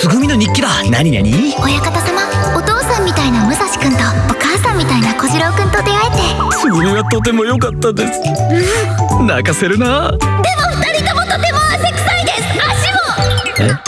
つぐみの日記だ。何何？親方様お父さんみたいな武蔵くんとお母さんみたいな小次郎くんと出会えて。それはとても良かったです、うん、泣かせるな。でも二人ともとても汗臭いです。足も。え？